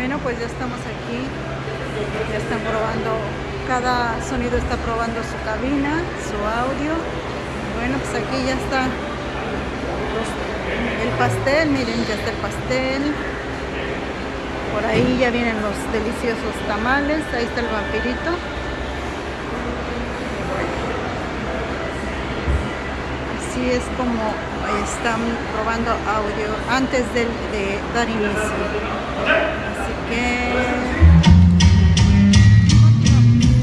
Bueno, pues ya estamos aquí. Ya están probando, cada sonido está probando su cabina, su audio. Bueno, pues aquí ya está el pastel, miren, ya está el pastel. Por ahí ya vienen los deliciosos tamales, ahí está el vampirito. Así es como están probando audio antes de, de dar inicio.